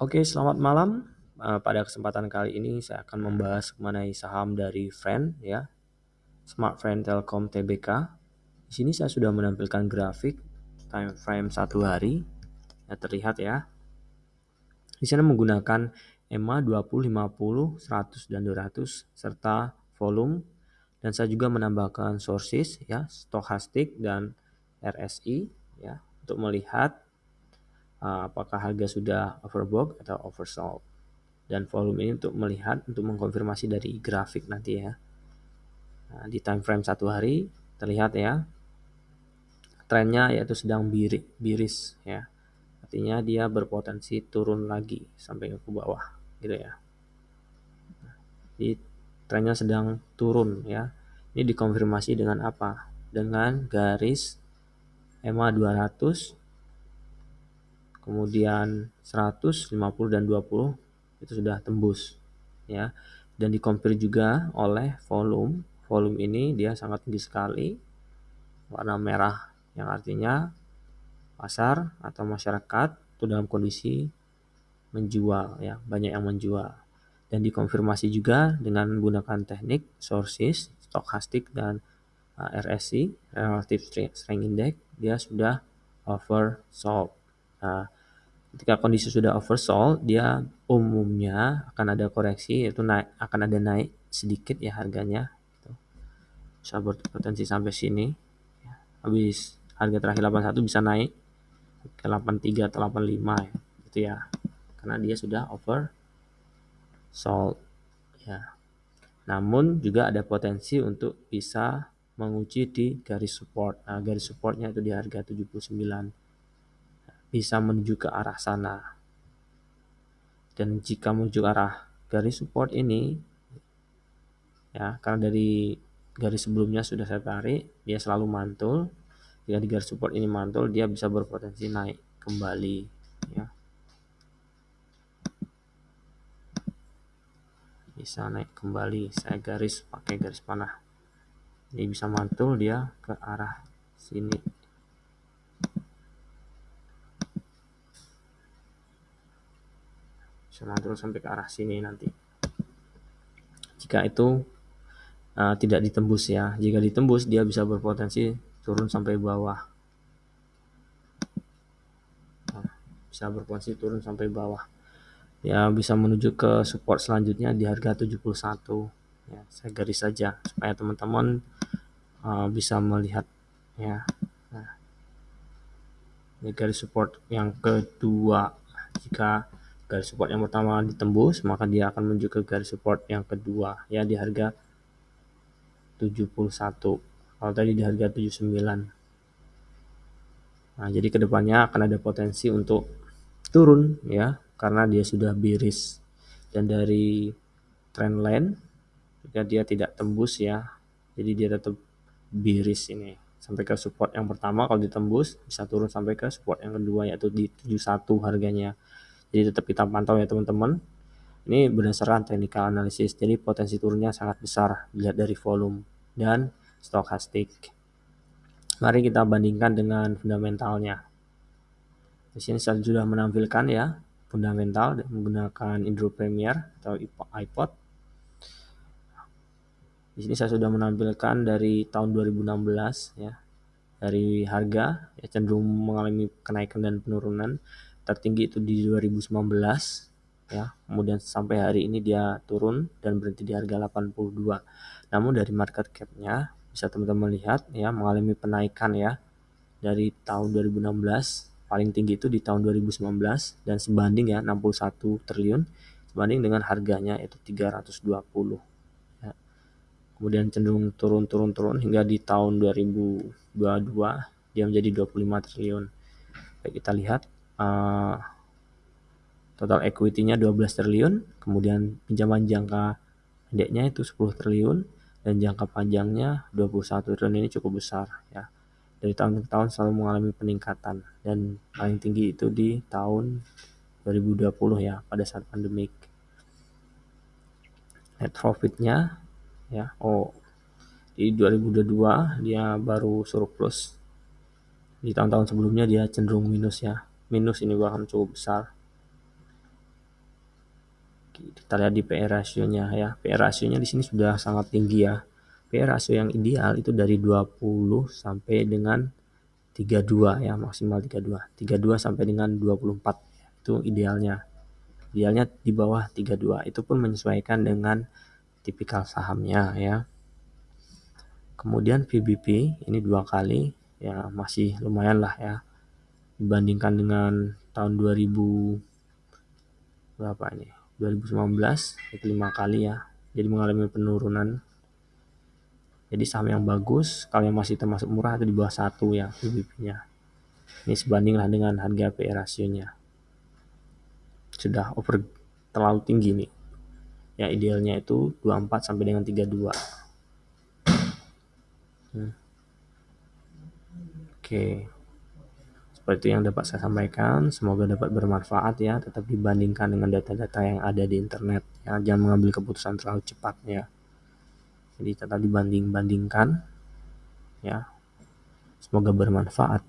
Oke, selamat malam. Uh, pada kesempatan kali ini saya akan membahas mengenai saham dari Friend ya. Smart Friend Telkom Tbk. Di sini saya sudah menampilkan grafik time frame satu hari. Ya, terlihat ya. Di sana menggunakan EMA 20, 50, 100 dan 200 serta volume dan saya juga menambahkan sources ya, stokastik dan RSI ya untuk melihat apakah harga sudah overbought atau oversold. Dan volume ini untuk melihat, untuk mengkonfirmasi dari grafik nanti ya. Nah, di time frame satu hari terlihat ya, trennya yaitu sedang birik, biris ya. Artinya dia berpotensi turun lagi sampai ke bawah gitu ya. Jadi trennya sedang turun ya. Ini dikonfirmasi dengan apa? Dengan garis EMA 200 kemudian 100, 50 dan 20 itu sudah tembus ya. Dan dikompir juga oleh volume. Volume ini dia sangat tinggi sekali. Warna merah yang artinya pasar atau masyarakat itu dalam kondisi menjual ya, banyak yang menjual. Dan dikonfirmasi juga dengan menggunakan teknik sources, stokastik dan uh, RSI, Relative Strength Index, dia sudah oversold. Nah, ketika kondisi sudah oversold, dia umumnya akan ada koreksi, yaitu naik akan ada naik sedikit ya harganya. Gitu. Bisa berpotensi sampai sini. Ya. Habis harga terakhir 81 bisa naik ke 83 atau 85 ya. Gitu ya. Karena dia sudah oversold ya. Namun juga ada potensi untuk bisa menguji di garis support. Nah, garis supportnya itu di harga 79 bisa menuju ke arah sana. Dan jika menuju arah garis support ini, ya karena dari garis sebelumnya sudah saya tarik, dia selalu mantul. Jika di garis support ini mantul, dia bisa berpotensi naik kembali. Ya. Bisa naik kembali. Saya garis pakai garis panah. Ini bisa mantul dia ke arah sini. Sama terus sampai ke arah sini nanti. Jika itu uh, tidak ditembus ya. Jika ditembus dia bisa berpotensi turun sampai bawah. Nah, bisa berpotensi turun sampai bawah. Ya bisa menuju ke support selanjutnya di harga 71 ya saya garis saja supaya teman-teman uh, bisa melihat ya. Nah, ini garis support yang kedua. Jika garis support yang pertama ditembus maka dia akan menuju ke garis support yang kedua ya di harga 71 kalau tadi di harga 79 nah jadi ke depannya akan ada potensi untuk turun ya karena dia sudah biris dan dari trend line jika dia tidak tembus ya. Jadi dia tetap biris ini. Sampai ke support yang pertama kalau ditembus bisa turun sampai ke support yang kedua yaitu di 71 harganya jadi tetap kita pantau ya teman-teman. Ini berdasarkan technical analysis. Jadi potensi turunnya sangat besar dilihat dari volume dan stokastik. Mari kita bandingkan dengan fundamentalnya. Di sini saya sudah menampilkan ya fundamental menggunakan Indro Premier atau iPod. Di sini saya sudah menampilkan dari tahun 2016 ya. Dari harga ya cenderung mengalami kenaikan dan penurunan tertinggi itu di 2019 ya. Kemudian sampai hari ini dia turun dan berhenti di harga 82 namun dari market capnya bisa teman-teman lihat ya mengalami penaikan ya dari tahun 2016 paling tinggi itu di tahun 2019 dan sebanding ya 61 triliun sebanding dengan harganya itu 320 ya. kemudian cenderung turun-turun-turun hingga di tahun 2022 dia menjadi 25 triliun. Baik kita lihat uh, total equity-nya 12 triliun, kemudian pinjaman jangka pendeknya itu 10 triliun dan jangka panjangnya 21 triliun ini cukup besar ya. Dari tahun ke tahun selalu mengalami peningkatan dan paling tinggi itu di tahun 2020 ya pada saat pandemik. Net profitnya ya oh di 2022 dia baru surplus di tahun-tahun sebelumnya dia cenderung minus ya minus ini bahkan cukup besar. Kita lihat di PE rasionya ya. PE rasionya di sini sudah sangat tinggi ya. PE rasio yang ideal itu dari 20 sampai dengan 32 ya maksimal 32 32 sampai dengan 24 itu idealnya. Idealnya di bawah 32 itu pun menyesuaikan dengan tipikal sahamnya ya. Kemudian VBP ini dua kali ya masih lumayan lah ya dibandingkan dengan tahun 2000 berapa ini 2019 itu lima kali ya jadi mengalami penurunan jadi saham yang bagus, kalau yang masih termasuk murah itu di bawah satu ya PBB-nya. Ini sebandinglah dengan harga PE rasionya. Sudah over terlalu tinggi nih. Ya idealnya itu 24 sampai dengan 32. Hmm. Oke. Seperti itu yang dapat saya sampaikan. Semoga dapat bermanfaat ya. Tetap dibandingkan dengan data-data yang ada di internet. Ya, jangan mengambil keputusan terlalu cepat ya jadi tetap dibanding-bandingkan ya semoga bermanfaat